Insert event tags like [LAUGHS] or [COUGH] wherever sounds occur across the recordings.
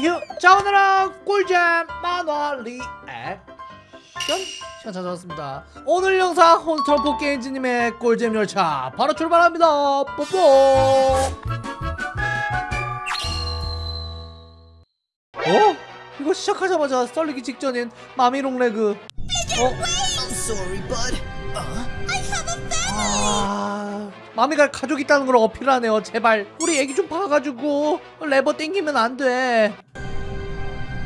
휴! 자 오늘은 꿀잼 만화 리액션. 시간 찾아왔습니다. 오늘 영상 혼스트럼프 게임즈님의 꿀잼 열차 바로 출발합니다. 뽀뽀. 어? 이거 시작하자마자 썰리기 직전인 마미롱 레그. 어? 아... 마미가 가족 있다는 걸 어필하네요. 제발. 우리 애기 좀 봐가지고. 레버 땡기면 안돼.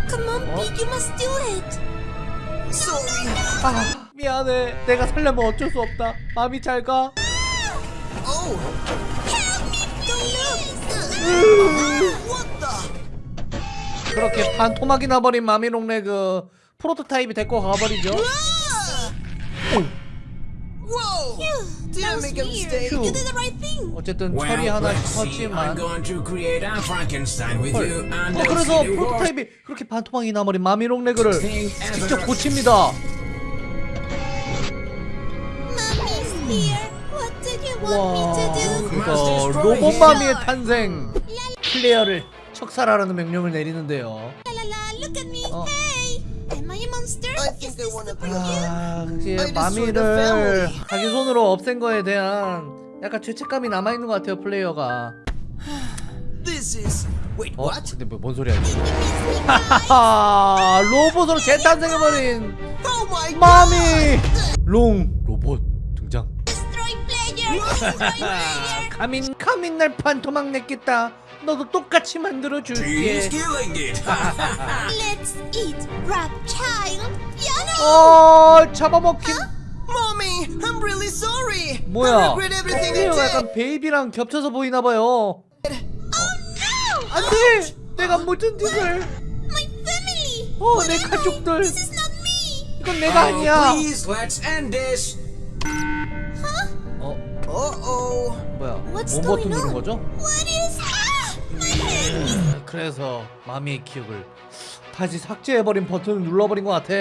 Come on, Pete, you must do it. Sorry. 아 미안해. 내가 살려면 어쩔 수 없다. 마미 잘가. Oh, Don't look. what the? 그렇게 반토막이 나버린 마미롱 레그 프로토타입이 데리고 가버리죠 어쨌든 Well, 처리. I'm 컸지만 going to create a Frankenstein with you, 헐. and 어 그래서 프로토타입이 그렇게 반토막이 나버린 마미롱 레그를. 직접 고칩니다 Mommy's here. What did you want me to do? 그래서 로봇 마미의 탄생 플레이어를 척살하라는 명령을 내리는데요 아, the 마미를. 자기 손으로 없앤 거에 대한 약간 죄책감이 남아 있는 것 같아요 플레이어가 어? what? 근데 뭐, 뭔 소리야 이거 로봇으로 재탄생해버린 Oh! 마미 롱 로봇 등장 Destroy player. Destroy player. 카민 카민 날 반토막 냈겠다 너도 똑같이 만들어 줄게 killing it. Let's eat rap child. 어 잡아먹힌 Mommy, I'm really sorry. 뭐야 regret everything I 플레이어가 did. 약간 베이비랑 겹쳐서 보이나봐요 Oh no! 안돼 내가 무슨 짓을 My family. 어 What 내 am I? 가족들 This is not me. 이건 내가 Oh, 아니야 please, let's end this. 어 Uh-oh. 뭐야 What's 뭔 버튼 누른? 거죠? What is? Ah, my head. 그래서 마미의 기억을 다시 삭제해버린 버튼을 눌러버린 것 같아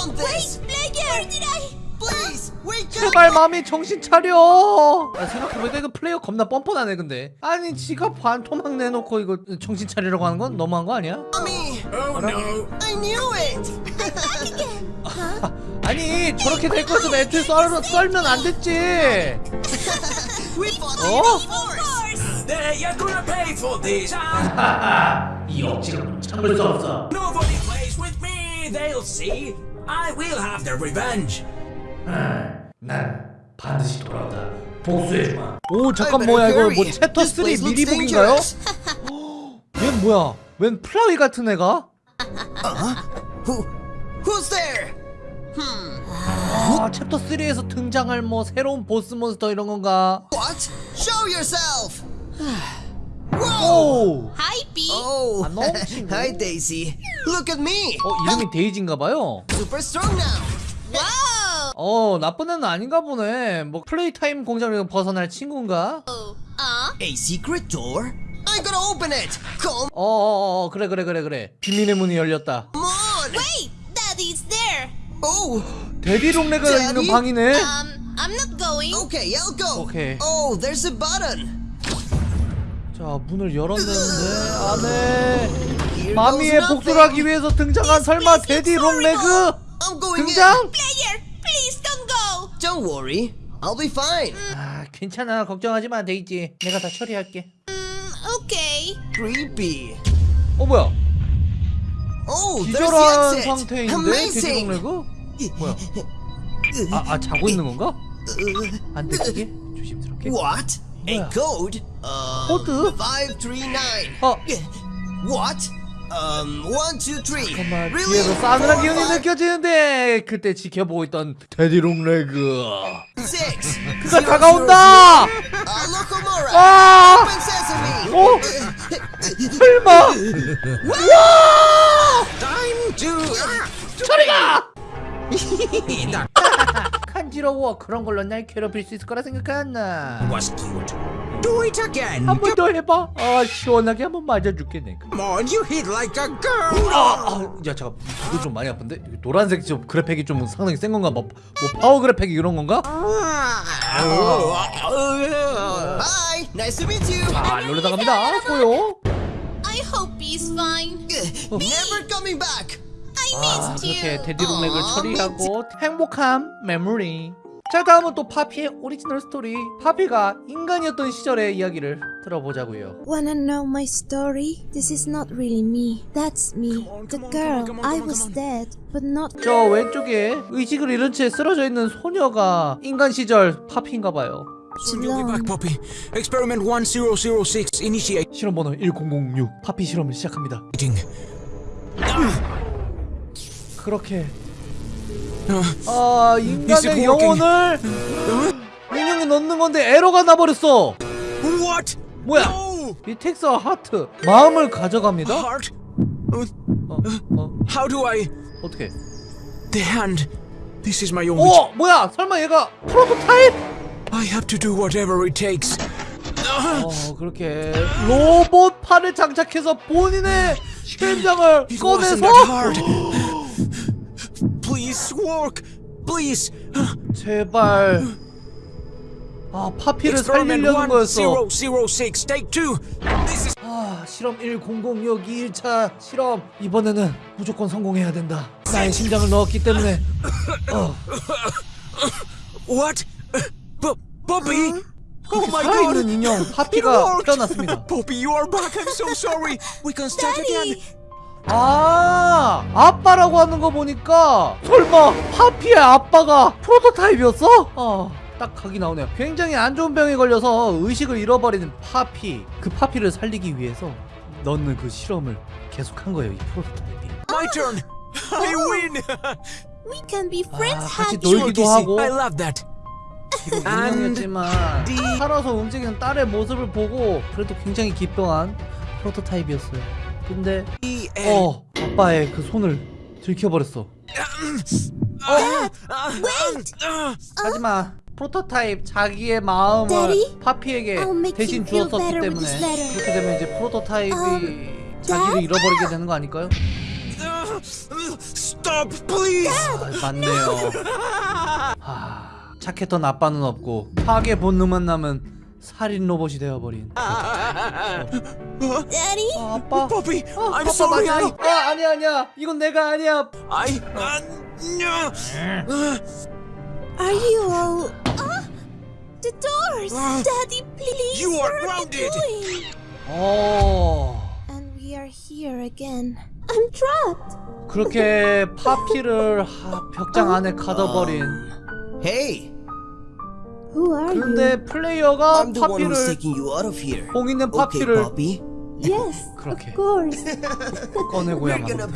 Confront this. Player, did I? Please, wake up. 제발 마미 정신 차려 아, 생각해보니까 이거 플레이어 겁나 뻔뻔하네 근데 아니 지가 반토막 내놓고 이거 정신 차리라고 하는 건 너무한 거 아니야? Mommy, Oh no. I knew it. Back again. Huh? 아니 저렇게 될 거였으면 애초에 썰, 썰면 안 됐지 We fought 어? There, you're gonna pay for this. 이 억지로 참을 수 없어 Nobody plays with me. They'll see. I will have the revenge. 난 반드시 돌아온다 복수해주마 오 잠깐 뭐야 이거 뭐. 챕터 This 3 place looks 미리 보기인가요? dangerous. 얜 뭐야 웬 플라위 같은 애가? Who? Who's there? 아 챕터 3에서 등장할 뭐 새로운 보스 몬스터 이런 건가? What? Show yourself. Whoa. 오! Hi, P. Oh. 아, 너무 친구. Hi, Daisy. Look at me. 어 이름이 데이지인가봐요 Super strong now. Whoa. 어 나쁜 애는 아닌가 보네 뭐 플레이 타임 공장에서 벗어날 친구인가? Uh, A secret door? I gotta open it. Come 어 어 어 그래 그래 그래 그래 비밀의 문이 열렸다 on. wait. Daddy's there. Oh. 데디 롱레가 있는? 방이네 Um, I'm not going. Okay, I'll go. Okay. Oh, there's a button. 자 문을 열었는데 안에 마미의 복수를. 하기 위해서 등장한 설마 데디 롱레그 등장? Don't worry. I'll be fine. 아 괜찮아 걱정하지 마 데이지 내가 다 처리할게 Mm, okay. Creepy. 어 뭐야 Oh, 기절한. 상태인데 데디 Amazing. 롱레그 뭐야 아, 아 자고 있는 건가? 안 들키게 조심스럽게 What? A 뭐야? code? Uh, 코드? 539. 어 What? Um, 123. 잠깐만 Really? 뒤에서 싸늘한 Four, 기운이 five, 느껴지는데 그때 지켜보고 있던 Daddy Long Leg six. 그가 다가온다. Uh, Alohomora. 아 Open sesame. 어? 설마 Time to. 저리 가 간지러워 그런 걸로 날 괴롭힐 수 있을 거라 생각하나 was cute. Do it again. 한 번 더 해봐 아 시원하게 한 번 맞아줄게 내가 Come on, you hit like a girl. 아, 아, 야 잠깐 이거 좀 많이 아픈데 이거 노란색 좀 그래픽이 좀 상당히 센 건가 뭐, 뭐 파워 그래픽 이런 건가 Hi. Nice to meet you. 아 놀러 나갑니다 고요 I hope he's fine. Never coming back. 아. 그렇게 Daddy Long Leg을 아, 처리하고 행복한 메모리 자 다음은 또 파피의 오리지널 스토리 파피가 인간이었던 시절의 이야기를 들어보자고요 Wanna know my story? This is not really me. That's me. the girl. I was dead, but not. 저 왼쪽에 의식을 잃은 채 쓰러져 있는 소녀가 인간 시절 파피인가봐요 Soon you'll be back, Poppy. Experiment 1006 initiating. 실험 번호 1006 파피 실험을 시작합니다 그렇게 아 인간의? 영혼을 인형에 넣는 건데 에러가 나버렸어 What? 뭐야 No! 이 텍스와 하트 마음을 가져갑니다 Heart? Uh, 어, 어, How do I? 어떻게 The hand. This is my only. 오 뭐야 설마 얘가 프로토타입 I have to do whatever it takes. 어 그렇게 로봇 팔을 장착해서 본인의 심장을 꺼내서 Please work. Please. 제발 아 파피를 Experiment 살리려는 거였어 1006. Take two. This is. 아 실험 1006 2일차 실험 이번에는 무조건 성공해야 된다 나의 심장을 넣었기 때문에 어 What? Poppy? Oh my god! 인형 파피가! 깨어났습니다 Poppy, you are back. I'm so sorry. We can start again. 아 아빠라고 하는 거 보니까 설마 파피의 아빠가 프로토타입이었어? 어 딱 각이 나오네요 굉장히 안 좋은 병에 걸려서 의식을 잃어버리는 파피 그 파피를 살리기 위해서 넣는 그 실험을 계속한 거예요 이 프로토타입이 My turn. [LAUGHS] I win. We can be friends, 아, 같이. 놀기도 하고 I love that. 인형이었지만 살아서 움직이는 딸의 모습을 보고 그래도 굉장히 기뻐한 프로토타입이었어요 근데 E. 어 아빠의 그 손을 들켜버렸어 Wait! 하지만 프로토타입 자기의 마음을 Daddy, 파피에게 대신 주었었기 때문에. 그렇게 되면 이제 프로토타입이 Um, 자기를? 잃어버리게 되는 거 아닐까요? Stop, please. 아, 맞네요. 하, 착했던 아빠는 없고 파괴 본능만 남은 살인 로봇이 되어버린. 아, Daddy? 아빠. Poppy, 아, I'm 아빠 sorry. 맞아. 아 아니야 아니야. 이건 내가 아니야. I, uh. Are you all. Ah! The doors! Ah. Daddy, please! You are what grounded. you doing? 어. And we are here again. I'm trapped! 그렇게 파피를 하, 벽장 안에 가둬버린. Hey, are 그런데 플레이어가 I'm the one who's 파피를 taking you out of here. 봉 있는 Okay, 파피를? Yes, 그렇게 of course. We're 꺼내고야 gonna 만